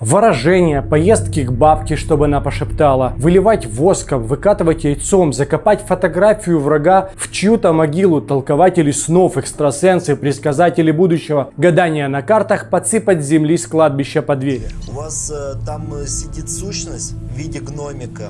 Выражения, поездки к бабке, чтобы она пошептала, выливать воском, выкатывать яйцом, закопать фотографию врага в чью-то могилу, толкователи снов, экстрасенсы, предсказатели будущего, гадания на картах, подсыпать земли с кладбища по двери. У вас э, там э, сидит сущность в виде гномика.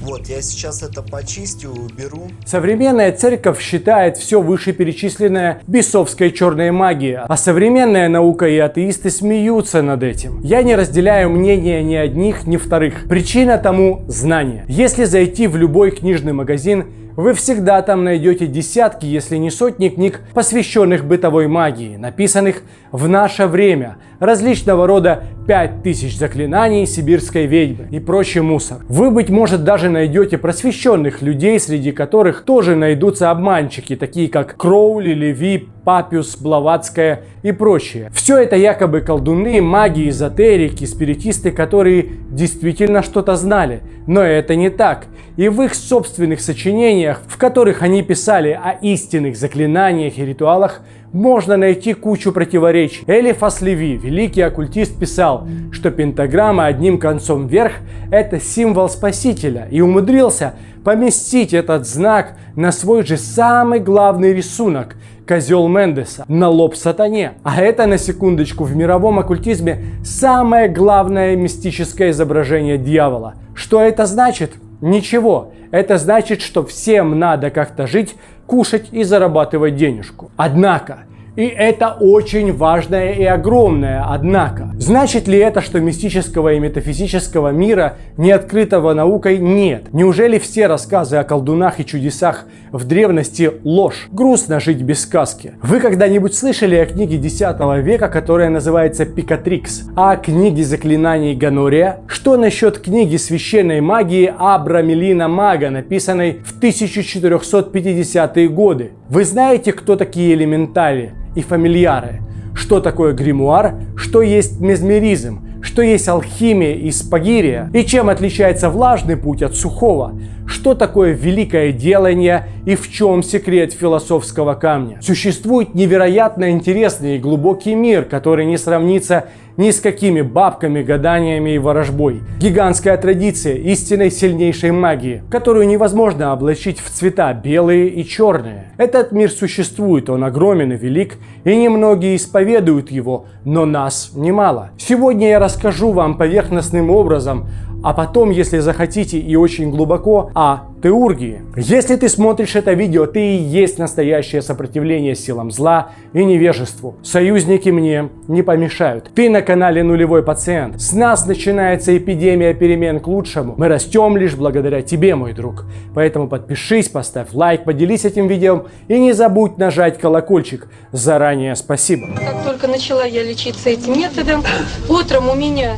Вот, я сейчас это почистю, уберу. Современная церковь считает все вышеперечисленное бесовской черной магией, а современная наука и атеисты смеются над этим. Я не разделяю мнения ни одних, ни вторых. Причина тому – знание. Если зайти в любой книжный магазин, вы всегда там найдете десятки, если не сотни книг, посвященных бытовой магии, написанных в наше время, различного рода 5000 заклинаний сибирской ведьмы и прочий мусор. Вы, быть может, даже найдете просвещенных людей, среди которых тоже найдутся обманщики, такие как Кроули, Леви, Папиус, Блаватская и прочие. Все это якобы колдуны, маги, эзотерики, спиритисты, которые действительно что-то знали. Но это не так. И в их собственных сочинениях, в которых они писали о истинных заклинаниях и ритуалах, можно найти кучу противоречий. Элифас Леви, великий оккультист, писал, что пентаграмма одним концом вверх – это символ спасителя, и умудрился поместить этот знак на свой же самый главный рисунок – козел Мендеса на лоб сатане. А это, на секундочку, в мировом оккультизме самое главное мистическое изображение дьявола. Что это значит? Ничего. Это значит, что всем надо как-то жить, кушать и зарабатывать денежку. Однако, и это очень важное и огромное однако. Значит ли это, что мистического и метафизического мира, не открытого наукой, нет? Неужели все рассказы о колдунах и чудесах в древности ложь? Грустно жить без сказки. Вы когда-нибудь слышали о книге 10 века, которая называется Пикатрикс? А о книге заклинаний Ганория? Что насчет книги священной магии Абра Мелина Мага, написанной в 1450-е годы? Вы знаете, кто такие элементали? И фамильяры. Что такое гримуар, что есть мезмеризм, что есть алхимия и спагирия, и чем отличается влажный путь от сухого, что такое великое делание и в чем секрет философского камня. Существует невероятно интересный и глубокий мир, который не сравнится ни с какими бабками, гаданиями и ворожбой. Гигантская традиция истинной сильнейшей магии, которую невозможно облачить в цвета белые и черные. Этот мир существует, он огромен и велик, и немногие исповедуют его, но нас немало. Сегодня я расскажу вам поверхностным образом а потом, если захотите и очень глубоко, о теургии. Если ты смотришь это видео, ты и есть настоящее сопротивление силам зла и невежеству. Союзники мне не помешают. Ты на канале Нулевой Пациент. С нас начинается эпидемия перемен к лучшему. Мы растем лишь благодаря тебе, мой друг. Поэтому подпишись, поставь лайк, поделись этим видео и не забудь нажать колокольчик. Заранее спасибо. Как только начала я лечиться этим методом, утром у меня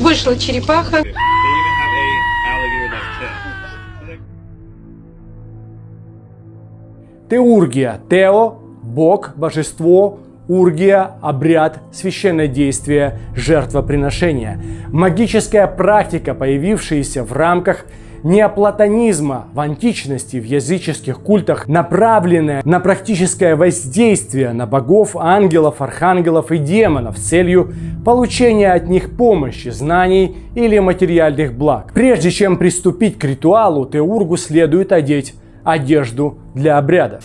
вышла черепаха. Теургия. Тео – Бог, божество, Ургия – обряд, священное действие, жертвоприношение. Магическая практика, появившаяся в рамках неоплатонизма в античности, в языческих культах, направленная на практическое воздействие на богов, ангелов, архангелов и демонов с целью получения от них помощи, знаний или материальных благ. Прежде чем приступить к ритуалу, теургу следует одеть одежду для обряда.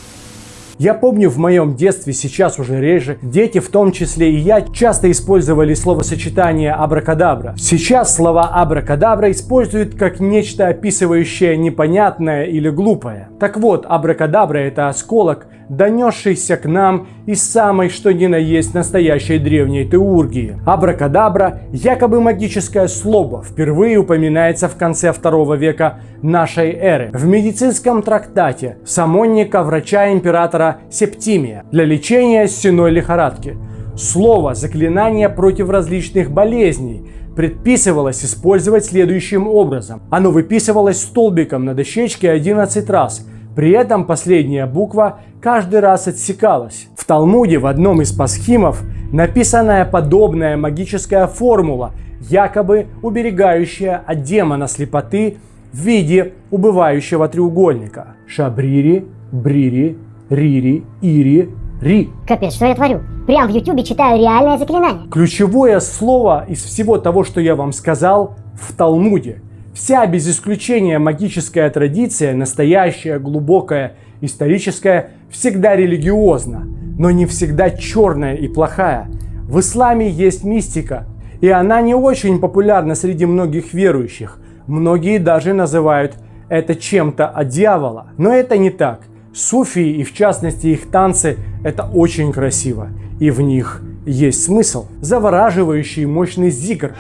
Я помню в моем детстве, сейчас уже реже, дети, в том числе и я, часто использовали словосочетание абракадабра. Сейчас слова абракадабра используют как нечто описывающее непонятное или глупое. Так вот, абракадабра это осколок, донесшийся к нам из самой что ни на есть настоящей древней теургии. Абракадабра, якобы магическое слово, впервые упоминается в конце второго века нашей эры в медицинском трактате самонника врача императора Септимия для лечения сеной лихорадки. Слово заклинание против различных болезней предписывалось использовать следующим образом. Оно выписывалось столбиком на дощечке 11 раз – при этом последняя буква каждый раз отсекалась. В Талмуде в одном из пасхимов написанная подобная магическая формула, якобы уберегающая от демона слепоты в виде убывающего треугольника. Шабрири, брири, рири, ири, Ри. Капец, что я творю? Прям в ютубе читаю реальное заклинание. Ключевое слово из всего того, что я вам сказал, в Талмуде. Вся без исключения магическая традиция, настоящая, глубокая, историческая, всегда религиозна, но не всегда черная и плохая. В исламе есть мистика, и она не очень популярна среди многих верующих. Многие даже называют это чем-то от дьявола. Но это не так. Суфии и в частности их танцы – это очень красиво. И в них есть смысл. Завораживающий мощный зикр.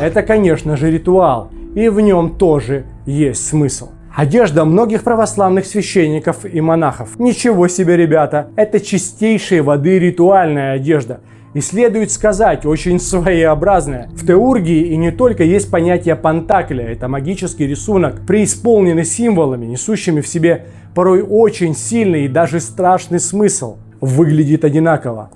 Это, конечно же, ритуал, и в нем тоже есть смысл. Одежда многих православных священников и монахов. Ничего себе, ребята, это чистейшей воды ритуальная одежда. И следует сказать, очень своеобразная. В теургии и не только есть понятие пантакля. Это магический рисунок, преисполненный символами, несущими в себе порой очень сильный и даже страшный смысл. Выглядит одинаково.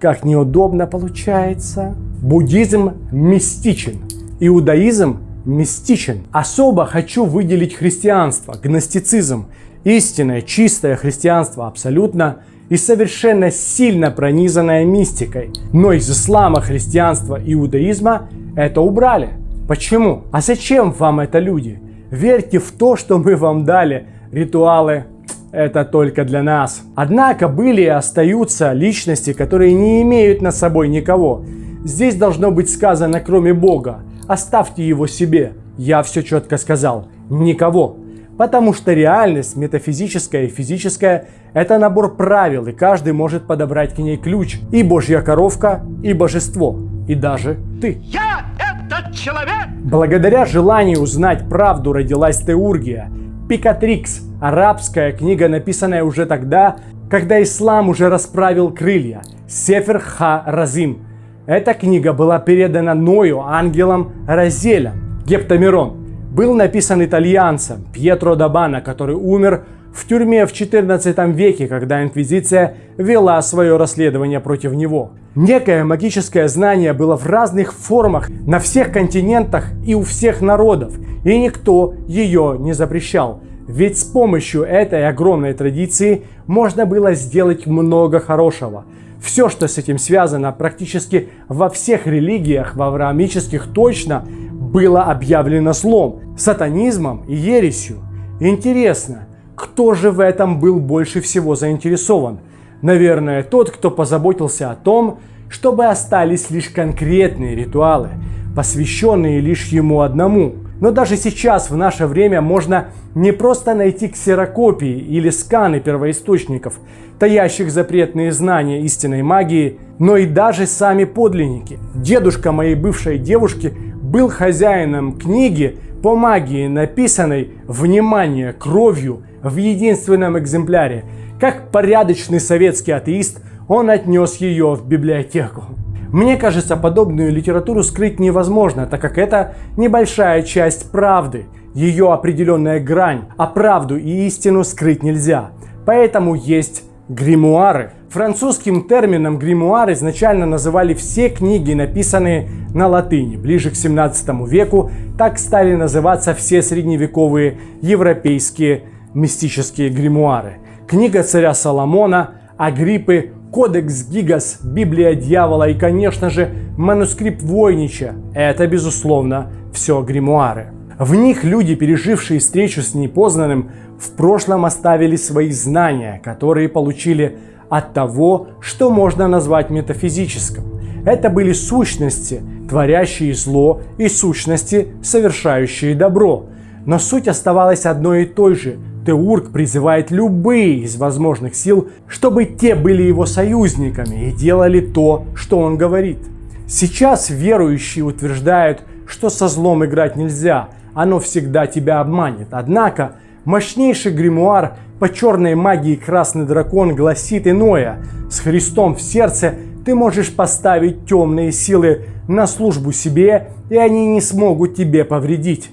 Как неудобно получается. Буддизм мистичен. Иудаизм мистичен. Особо хочу выделить христианство, гностицизм. Истинное, чистое христианство абсолютно и совершенно сильно пронизанное мистикой. Но из ислама, христианства иудаизма это убрали. Почему? А зачем вам это люди? Верьте в то, что мы вам дали. Ритуалы это только для нас. Однако были и остаются личности, которые не имеют на собой никого. Здесь должно быть сказано, кроме Бога. Оставьте его себе. Я все четко сказал. Никого. Потому что реальность, метафизическая и физическая, это набор правил, и каждый может подобрать к ней ключ. И божья коровка, и божество, и даже ты. Я этот человек! Благодаря желанию узнать правду родилась Теургия. Пикатрикс – арабская книга, написанная уже тогда, когда ислам уже расправил крылья. Сефер Ха-Разим. Эта книга была передана Ною ангелом Разелем. Гептамирон был написан итальянцем Пьетро Дабана, который умер в тюрьме в 14 веке, когда Инквизиция вела свое расследование против него. Некое магическое знание было в разных формах на всех континентах и у всех народов, и никто ее не запрещал. Ведь с помощью этой огромной традиции можно было сделать много хорошего. Все, что с этим связано, практически во всех религиях, в авраамических точно, было объявлено злом, сатанизмом и ересью. Интересно, кто же в этом был больше всего заинтересован? Наверное, тот, кто позаботился о том, чтобы остались лишь конкретные ритуалы, посвященные лишь ему одному. Но даже сейчас, в наше время, можно не просто найти ксерокопии или сканы первоисточников, таящих запретные знания истинной магии, но и даже сами подлинники. Дедушка моей бывшей девушки был хозяином книги по магии, написанной, внимание, кровью в единственном экземпляре. Как порядочный советский атеист, он отнес ее в библиотеку. Мне кажется, подобную литературу скрыть невозможно, так как это небольшая часть правды, ее определенная грань, а правду и истину скрыть нельзя. Поэтому есть гримуары. Французским термином гримуар изначально называли все книги, написанные на латыни. Ближе к 17 веку так стали называться все средневековые европейские мистические гримуары. Книга царя Соломона, Агриппы, Кодекс Гигас, Библия дьявола и, конечно же, манускрипт Войнича. Это, безусловно, все гримуары. В них люди, пережившие встречу с непознанным, в прошлом оставили свои знания, которые получили от того, что можно назвать метафизическим. Это были сущности, творящие зло, и сущности, совершающие добро. Но суть оставалась одной и той же. Теург призывает любые из возможных сил, чтобы те были его союзниками и делали то, что он говорит. Сейчас верующие утверждают, что со злом играть нельзя, оно всегда тебя обманет. Однако мощнейший гримуар по черной магии Красный Дракон гласит иное. С Христом в сердце ты можешь поставить темные силы на службу себе, и они не смогут тебе повредить.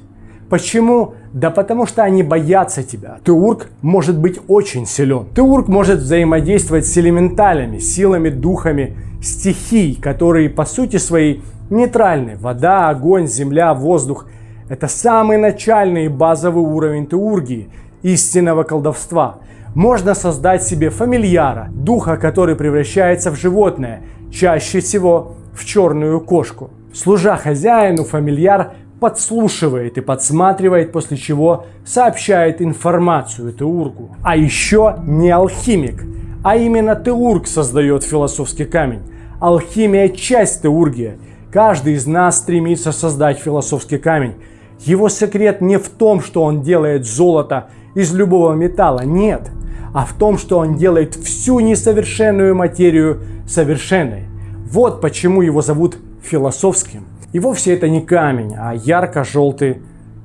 Почему? Да потому что они боятся тебя. Теург может быть очень силен. Теург может взаимодействовать с элементалями, силами, духами, стихий, которые по сути своей нейтральный. Вода, огонь, земля, воздух. Это самый начальный базовый уровень теургии, истинного колдовства. Можно создать себе фамильяра, духа, который превращается в животное, чаще всего в черную кошку. Служа хозяину, фамильяр подслушивает и подсматривает, после чего сообщает информацию Теургу. А еще не алхимик, а именно Теург создает философский камень. Алхимия – часть Теургия. Каждый из нас стремится создать философский камень. Его секрет не в том, что он делает золото из любого металла, нет, а в том, что он делает всю несовершенную материю совершенной. Вот почему его зовут философским. И вовсе это не камень, а ярко-желтый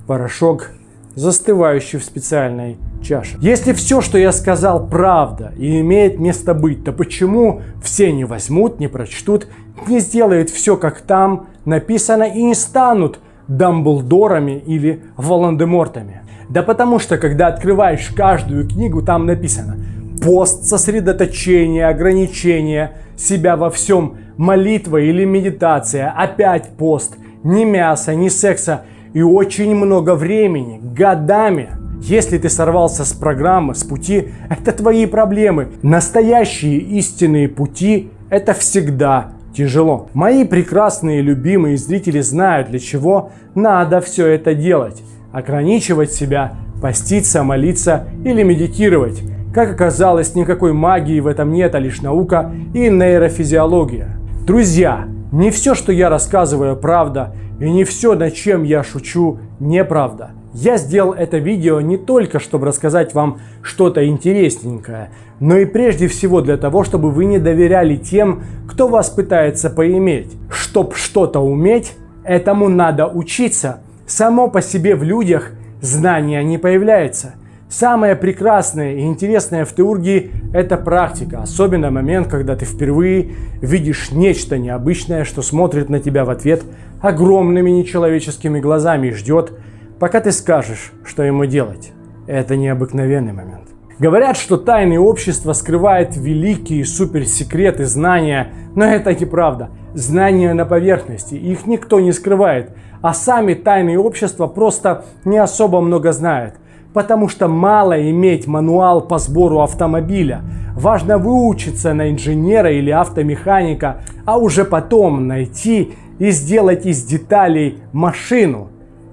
порошок, застывающий в специальной чаше. Если все, что я сказал, правда и имеет место быть, то почему все не возьмут, не прочтут, не сделают все, как там написано и не станут Дамблдорами или Волан-де-Мортами? Да потому что, когда открываешь каждую книгу, там написано пост, сосредоточение, ограничение себя во всем, молитва или медитация, опять пост, ни мяса, ни секса и очень много времени, годами. Если ты сорвался с программы, с пути, это твои проблемы. Настоящие истинные пути – это всегда тяжело. Мои прекрасные любимые зрители знают, для чего надо все это делать. Ограничивать себя, поститься, молиться или медитировать. Как оказалось, никакой магии в этом нет, а лишь наука и нейрофизиология. Друзья, не все, что я рассказываю, правда, и не все, над чем я шучу, неправда. Я сделал это видео не только, чтобы рассказать вам что-то интересненькое, но и прежде всего для того, чтобы вы не доверяли тем, кто вас пытается поиметь. Чтоб что-то уметь, этому надо учиться. Само по себе в людях знания не появляется. Самое прекрасное и интересное в теургии – это практика, особенно момент, когда ты впервые видишь нечто необычное, что смотрит на тебя в ответ огромными нечеловеческими глазами и ждет, пока ты скажешь, что ему делать. Это необыкновенный момент. Говорят, что тайное общество скрывает великие суперсекреты знания, но это неправда. Знания на поверхности, их никто не скрывает, а сами тайные общества просто не особо много знают. Потому что мало иметь мануал по сбору автомобиля. Важно выучиться на инженера или автомеханика, а уже потом найти и сделать из деталей машину.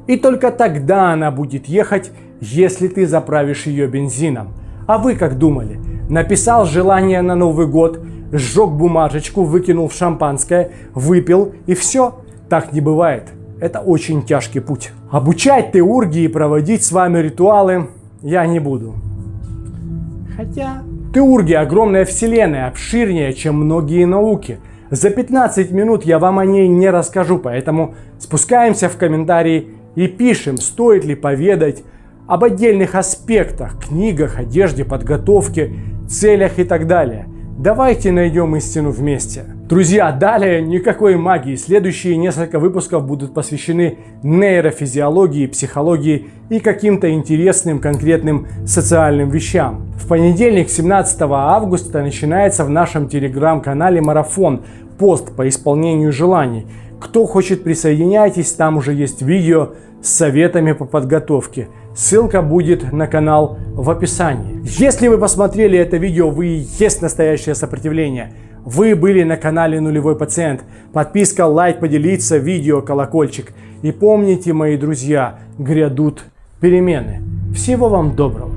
И только тогда она будет ехать, если ты заправишь ее бензином. А вы как думали? Написал желание на Новый год, сжег бумажечку, выкинул в шампанское, выпил и все? Так не бывает. Это очень тяжкий путь. Обучать теургии и проводить с вами ритуалы я не буду. Хотя... Теурги огромная вселенная, обширнее, чем многие науки. За 15 минут я вам о ней не расскажу, поэтому спускаемся в комментарии и пишем, стоит ли поведать об отдельных аспектах, книгах, одежде, подготовке, целях и так далее. Давайте найдем истину вместе. Друзья, далее никакой магии. Следующие несколько выпусков будут посвящены нейрофизиологии, психологии и каким-то интересным конкретным социальным вещам. В понедельник, 17 августа, начинается в нашем телеграм-канале марафон «Пост по исполнению желаний». Кто хочет присоединяйтесь, там уже есть видео с советами по подготовке. Ссылка будет на канал в описании. Если вы посмотрели это видео, вы есть настоящее сопротивление – вы были на канале Нулевой Пациент. Подписка, лайк, поделиться, видео, колокольчик. И помните, мои друзья, грядут перемены. Всего вам доброго.